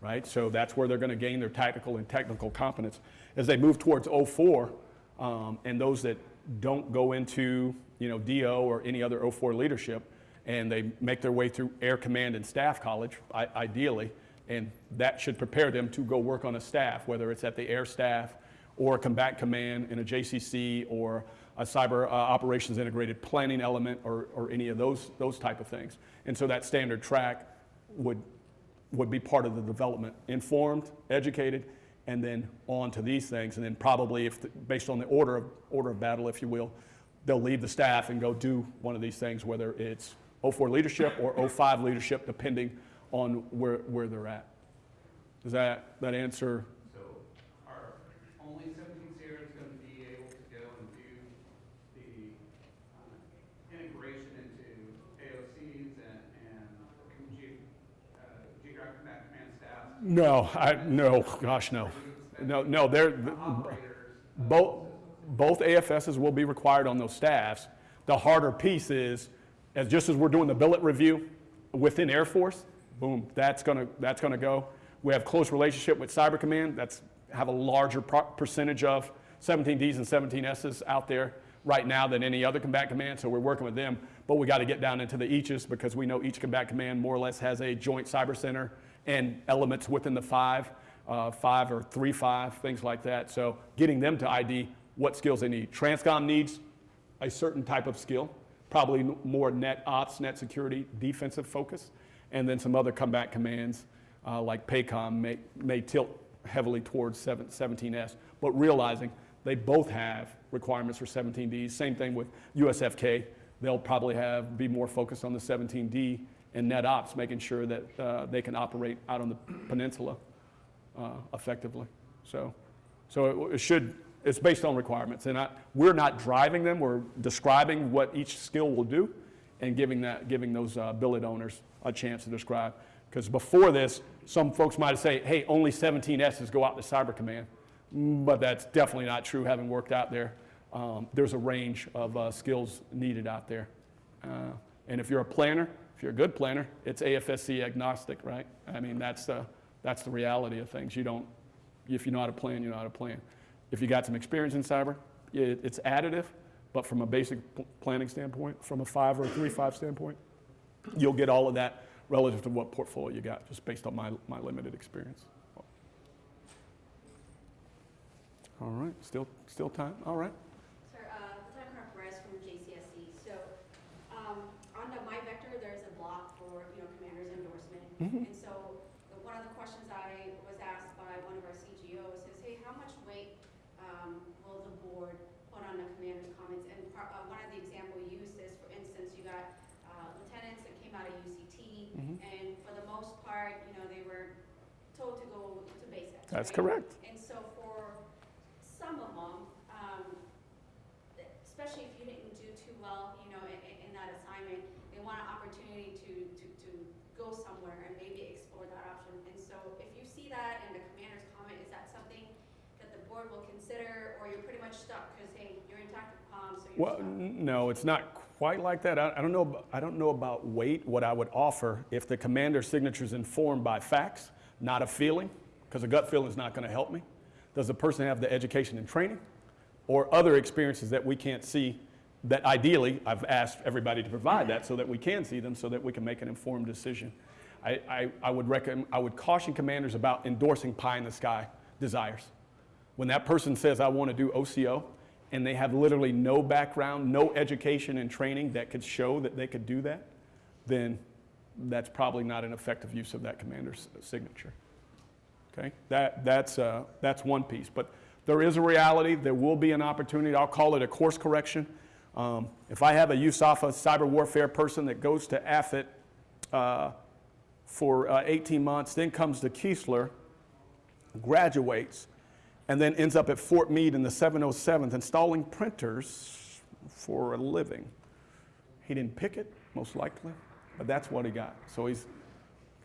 right? So that's where they're going to gain their tactical and technical competence. As they move towards 04, um, and those that don't go into, you know, DO or any other 04 leadership, and they make their way through Air Command and Staff College, I- ideally, and that should prepare them to go work on a staff, whether it's at the Air Staff or a Combat Command in a JCC or a Cyber uh, Operations Integrated Planning element or, or any of those, those type of things. And so that standard track would, would be part of the development, informed, educated, and then on to these things. And then probably, if, the- based on the order of, order of battle, if you will, they'll leave the staff and go do one of these things, whether it's 04 leadership or 05 leadership, depending on where, where they're at. Does that, that answer? So are only seventeen Sierras gonna be able to go and do the uh, integration into AOCs and, and ge- uh, geographic command staffs? No, I, no, gosh, no. No, no, they're, Operators. both, both AFSs will be required on those staffs. The harder piece is, as just as we're doing the billet review within Air Force, boom, that's gonna, that's gonna go. We have close relationship with Cyber Command, that's, have a larger percentage of 17Ds and 17Ss out there right now than any other combat command, so we're working with them. But we gotta get down into the eaches because we know each combat command more or less has a joint cyber center and elements within the five, uh, five or three five, things like that. So getting them to ID what skills they need. Transcom needs a certain type of skill, probably more net ops, net security, defensive focus, and then some other combat commands uh, like PACOM may, may tilt heavily towards 7, 17S, but realizing they both have requirements for 17Ds. Same thing with USFK. They'll probably have, be more focused on the 17D and net ops, making sure that uh, they can operate out on the peninsula uh, effectively. So, so it, it should, it's based on requirements. And I, we're not driving them, we're describing what each skill will do and giving that, giving those uh, billet owners a chance to describe. Because before this, some folks might say, hey, only 17 S's go out to Cyber Command. Mm, But that's definitely not true, having worked out there. Um, there's a range of uh, skills needed out there. Uh, and if you're a planner, if you're a good planner, it's AFSC agnostic, right? I mean, that's the, that's the reality of things. You don't, if you know how to plan, you know how to plan. If you got some experience in cyber, it, it's additive, but from a basic planning standpoint, from a five or a three, five standpoint, you'll get all of that relative to what portfolio you got, just based on my, my limited experience. All right, still, still time, all right. Sir, uh, Lieutenant Colonel Perez from JCSC. So, um, on the MyVector, there's a block for, you know, commander's endorsement. Mhm. And so, the- one of the questions I was asked by one of our CGOs is, hey, how much weight, um, will the board put on the commander's comments? And par- uh, one of the example used is, for instance, you got, uh, lieutenants that came out of UCT, Mhm. and for the most part, you know, they were told to go to basics, That's right? correct. And so for some of them, um, especially if you didn't do too well, you know, in, in that assignment, they want an opportunity to, to, to go somewhere and maybe explore that option. And so if you see that in the commander's comment, is that something that the board will consider, or you're pretty much stuck, because, hey, you're in tactical comms, so you're Well, stuck? no, it's not quite like that. I, I don't know, I don't know about weight. What I would offer, if the commander's signature is informed by facts, not a feeling, because a gut feeling is not going to help me. Does the person have the education and training or other experiences that we can't see that ideally, I've asked everybody to provide that so that we can see them so that we can make an informed decision. I, I, I would recommend, I would caution commanders about endorsing pie in the sky desires. When that person says, I want to do OCO, and they have literally no background, no education and training that could show that they could do that, then that's probably not an effective use of that commander's signature. Okay? That, that's, uh, that's one piece. But there is a reality, there will be an opportunity, I'll call it a course correction. Um, if I have a USAFA cyber warfare person that goes to AFIT uh, for uh, 18 months, then comes to Keesler, graduates, and then ends up at Fort Meade in the 707th installing printers for a living. He didn't pick it, most likely, but that's what he got. So he's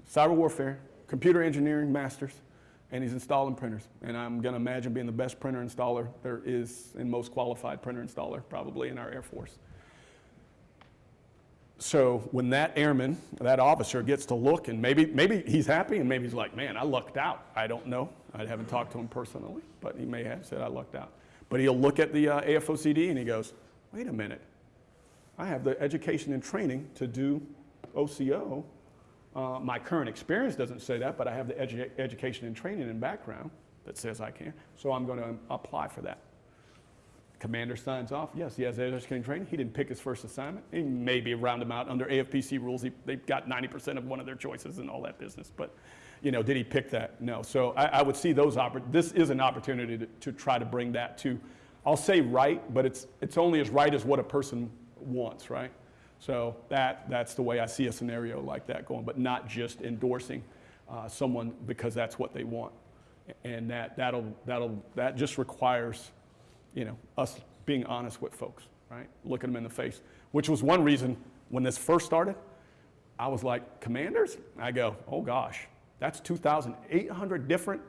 cyber warfare, computer engineering masters, and he's installing printers. And I'm going to imagine being the best printer installer there is and most qualified printer installer probably in our Air Force. So when that airman, that officer gets to look and maybe, maybe he's happy and maybe he's like, man, I lucked out. I don't know. I haven't talked to him personally, but he may have said I lucked out. But he'll look at the uh, AFOCD and he goes, wait a minute. I have the education and training to do OCO. Uh, my current experience doesn't say that, but I have the edu- education and training and background that says I can. So I'm going to apply for that. Commander signs off. Yes, he has education training. He didn't pick his first assignment. He maybe round him out under AFPC rules. He, they got 90% of one of their choices and all that business. But, you know, did he pick that? No. So I, I would see those. This is an opportunity to, to try to bring that to, I'll say right, but it's it's only as right as what a person wants, right? So that that's the way I see a scenario like that going, but not just endorsing uh, someone because that's what they want, and that that'll that'll that just requires you know, us being honest with folks, right? Looking them in the face, which was one reason when this first started, I was like, commanders? I go, oh gosh, that's 2,800 different.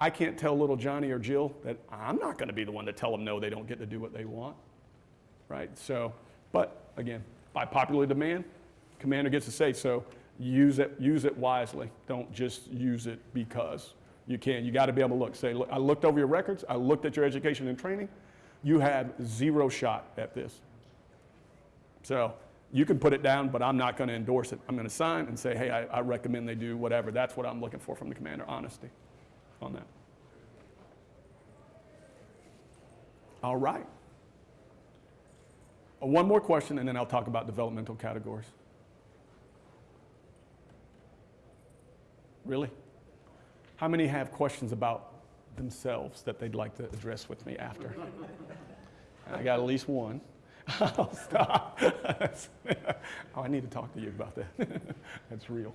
I can't tell little Johnny or Jill that I'm not going to be the one to tell them no, they don't get to do what they want, right? So, but again, by popular demand, commander gets to say, so use it, use it wisely. Don't just use it because you can. You got to be able to look. Say, look, I looked over your records. I looked at your education and training. You have zero shot at this. So you can put it down, but I'm not going to endorse it. I'm going to sign and say, hey, I, I recommend they do whatever. That's what I'm looking for from the commander, honesty on that. All right. Uh, One more question, and then I'll talk about developmental categories. Really? How many have questions about themselves that they'd like to address with me after? I got at least one. I'll stop. oh, I need to talk to you about that. That's real.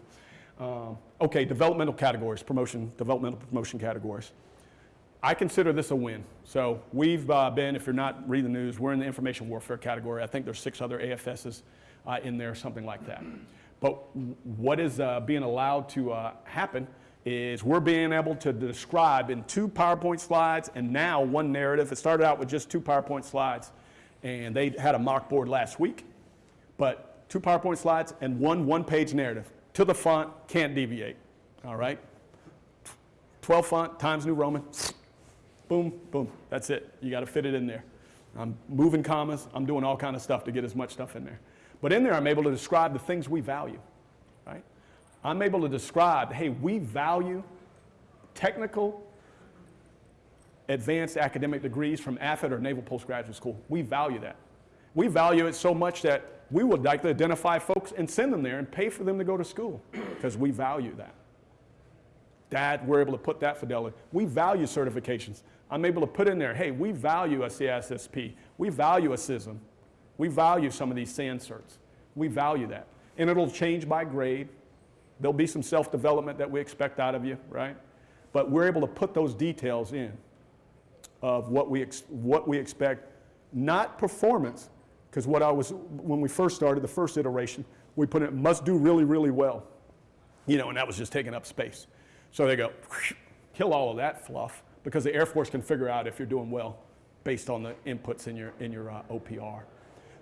Um, okay, developmental categories, promotion, developmental promotion categories. I consider this a win. So we've uh, been, if you're not reading the news, we're in the information warfare category. I think there's six other AFSs uh, in there, something like that. But what is uh, being allowed to uh, happen is we're being able to describe in two PowerPoint slides and now one narrative. It started out with just two PowerPoint slides, and they had a mock board last week, but two PowerPoint slides and one one-page narrative to the font, can't deviate. All right? 12 font, Times New Roman, boom, boom, that's it. You got to fit it in there. I'm moving commas, I'm doing all kind of stuff to get as much stuff in there. But in there, I'm able to describe the things we value, right? I'm able to describe, hey, we value technical, advanced academic degrees from AFIT or Naval Postgraduate School. We value that. We value it so much that we would like to identify folks and send them there and pay for them to go to school because we value that. That we're able to put that fidelity. We value certifications. I'm able to put in there, hey, we value a CISSP. We value a CISM. We value some of these SANS certs. We value that. And it'll change by grade. There'll be some self-development that we expect out of you, right? But we're able to put those details in of what we, what we expect, not performance, because what I was, when we first started, the first iteration, we put it must do really, really well. You know, and that was just taking up space. So they go, kill all of that fluff, because the Air Force can figure out if you're doing well based on the inputs in your, in your uh, OPR.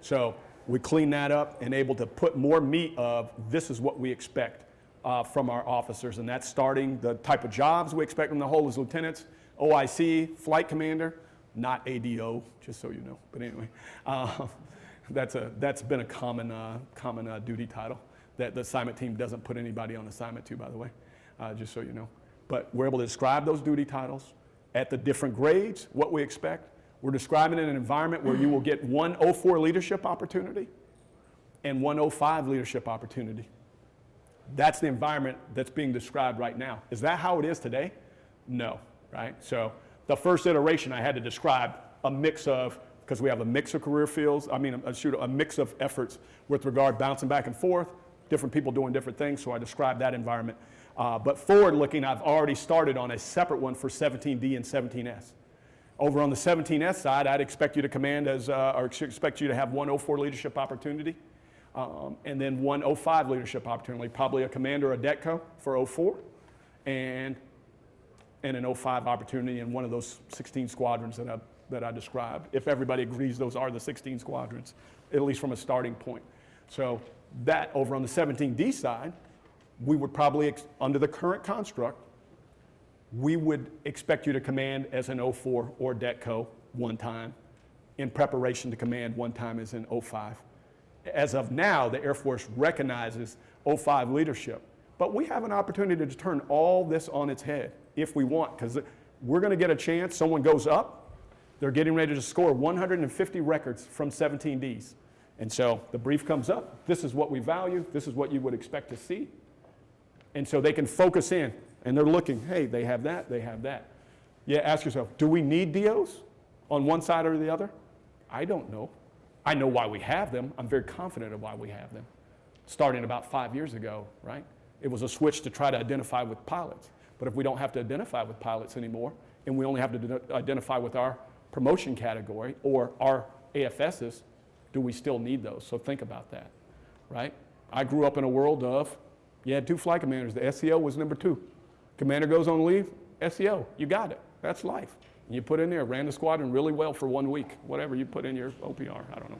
So we clean that up and able to put more meat of this is what we expect uh, from our officers, and that's starting the type of jobs we expect them to hold as lieutenants, OIC, flight commander, not ADO, just so you know. But anyway, uh, that's, a, that's been a common, uh, common uh, duty title that the assignment team doesn't put anybody on assignment to, by the way, uh, just so you know. But we're able to describe those duty titles at the different grades, what we expect. We're describing in an environment where you will get one 04 leadership opportunity and one 05 leadership opportunity. That's the environment that's being described right now. Is that how it is today? No, right? So the first iteration I had to describe a mix of, because we have a mix of career fields, I mean, a, shoot, a mix of efforts with regard bouncing back and forth, different people doing different things, so I described that environment. Uh, but forward looking, I've already started on a separate one for 17D and 17S. Over on the 17S side, I'd expect you to command as, uh, or expect you to have 104 leadership opportunity, um, and then 105 leadership opportunity, probably a commander or a DETCO for 04, and, and an 05 opportunity in one of those 16 squadrons that I, that I described, if everybody agrees those are the 16 squadrons, at least from a starting point. So that over on the 17D side, we would probably, under the current construct, we would expect you to command as an 04 or DETCO one time, in preparation to command one time as an 05. As of now, the Air Force recognizes 05 leadership, but we have an opportunity to turn all this on its head if we want, because we're going to get a chance, someone goes up, They're getting ready to score 150 records from 17Ds. And so the brief comes up, this is what we value, this is what you would expect to see. And so they can focus in, and they're looking, hey, they have that, they have that. Yeah, ask yourself, do we need DOs on one side or the other? I don't know. I know why we have them. I'm very confident of why we have them. Starting about five years ago, right? It was a switch to try to identify with pilots. But if we don't have to identify with pilots anymore, and we only have to identify with our promotion category or our AFSs, do we still need those? So think about that, right? I grew up in a world of, you had two flight commanders. The SEO was number two. Commander goes on leave, SEO, you got it. That's life. You put in there, ran the squadron really well for one week, whatever you put in your OPR, I don't know.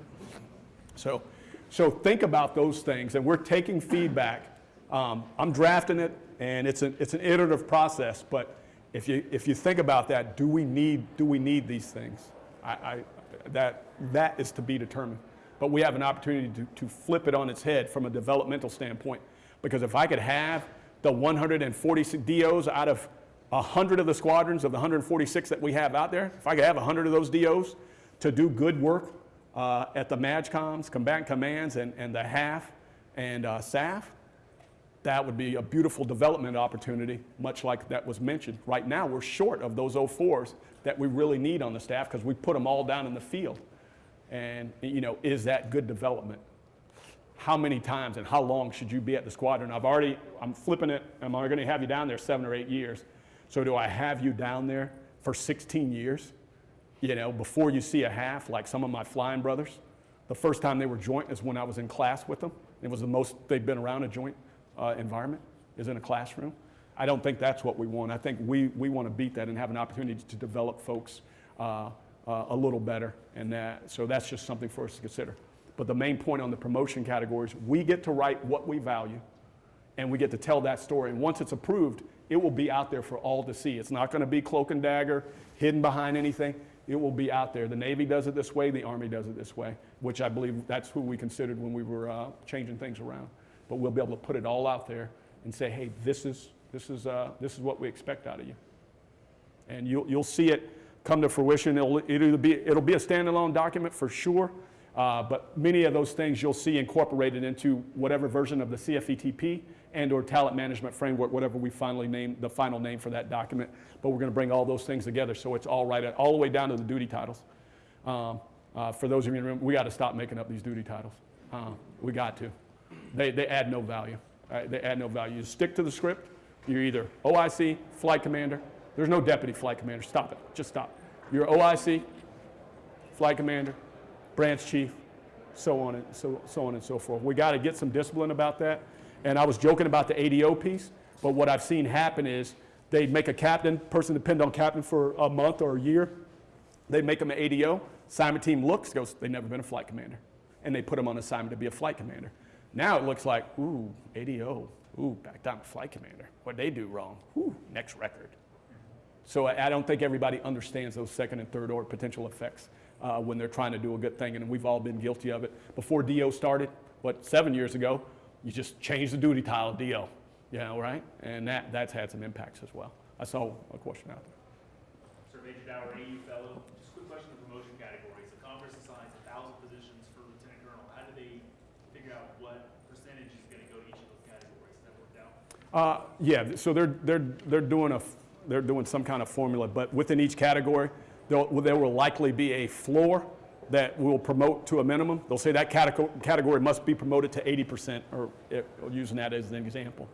So, so think about those things, and we're taking feedback. Um, I'm drafting it, and it's an, it's an iterative process, but if you, if you think about that, do we need, do we need these things? I, I, that, that is to be determined. But we have an opportunity to, to flip it on its head from a developmental standpoint. Because if I could have the 146 DOs out of 100 of the squadrons of the 146 that we have out there, if I could have 100 of those DOs to do good work uh, at the MAJCOMs, combatant commands, and, and the HAF and uh, SAF, that would be a beautiful development opportunity, much like that was mentioned. Right now, we're short of those 04s that we really need on the staff because we put them all down in the field. And, you know, is that good development? How many times and how long should you be at the squadron? I've already, I'm flipping it, Am I'm going to have you down there seven or eight years. So do I have you down there for 16 years? You know, before you see a half, like some of my flying brothers. The first time they were joint is when I was in class with them. It was the most they've been around a joint uh, environment, is in a classroom. I don't think that's what we want. I think we, we want to beat that and have an opportunity to develop folks uh, uh, a little better. And that, so that's just something for us to consider. But the main point on the promotion categories, we get to write what we value and we get to tell that story. And once it's approved, it will be out there for all to see. It's not going to be cloak and dagger, hidden behind anything. It will be out there. The Navy does it this way, the Army does it this way, which I believe that's who we considered when we were uh, changing things around. But we'll be able to put it all out there and say, hey, this is, this is, uh, this is what we expect out of you. And you'll, you'll see it come to fruition. It'll, it'll, be, it'll be a standalone document for sure, uh, but many of those things you'll see incorporated into whatever version of the CFETP and or talent management framework, whatever we finally name, the final name for that document. But we're going to bring all those things together so it's all right, all the way down to the duty titles. Um, uh, for those of you in the room, we got to stop making up these duty titles. Uh, we got to. They, they add no value. Right? They add no value. You stick to the script. You're either OIC, flight commander. There's no deputy flight commander. Stop it. Just stop. You're OIC, flight commander, branch chief, so on and so, so on and so forth. We got to get some discipline about that. And I was joking about the ADO piece, but what I've seen happen is they make a captain, person depend on captain for a month or a year. They make them an ADO. Assignment team looks, goes, they've never been a flight commander. And they put them on assignment to be a flight commander. Now it looks like, ooh, ADO, ooh, back down to flight commander. What'd they do wrong? Ooh, next record. So I, I don't think everybody understands those second and third order potential effects uh, when they're trying to do a good thing, and we've all been guilty of it. Before DO started, what, seven years ago, you just changed the duty title of DO, you know, right? And that, that's had some impacts as well. I saw a question out there. Sir Major Dower, AU fellow, just a quick question of promotion categories. The Congress assigns a thousand positions for lieutenant colonel. How do they figure out what percentage is gonna go to each of those categories? Is that worked out? Uh, yeah, so they're, they're, they're, doing a, they're doing some kind of formula, but within each category, there will likely be a floor that will promote to a minimum. They'll say that category, must be promoted to 80%, or eh, using that as an example.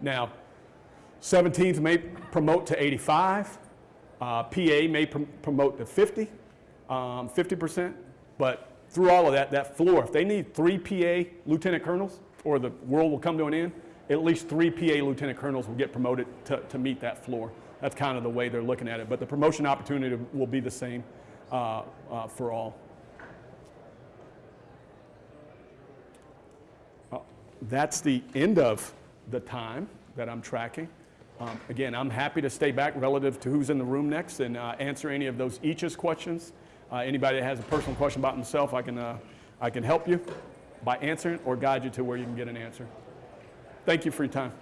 Now, 17th may promote to 85, uh, PA may prom- promote to 50, um, 50%, but through all of that, that floor, if they need three PA lieutenant colonels, or the world will come to an end, at least three PA lieutenant colonels will get promoted to, to meet that floor. That's kind of the way they're looking at it, but the promotion opportunity will be the same uh, uh, for all. Uh, That's the end of the time that I'm tracking. Um, Again, I'm happy to stay back relative to who's in the room next and uh, answer any of those each's questions. Uh, Anybody that has a personal question about themselves, I can, uh, I can help you by answering or guide you to where you can get an answer. Thank you for your time.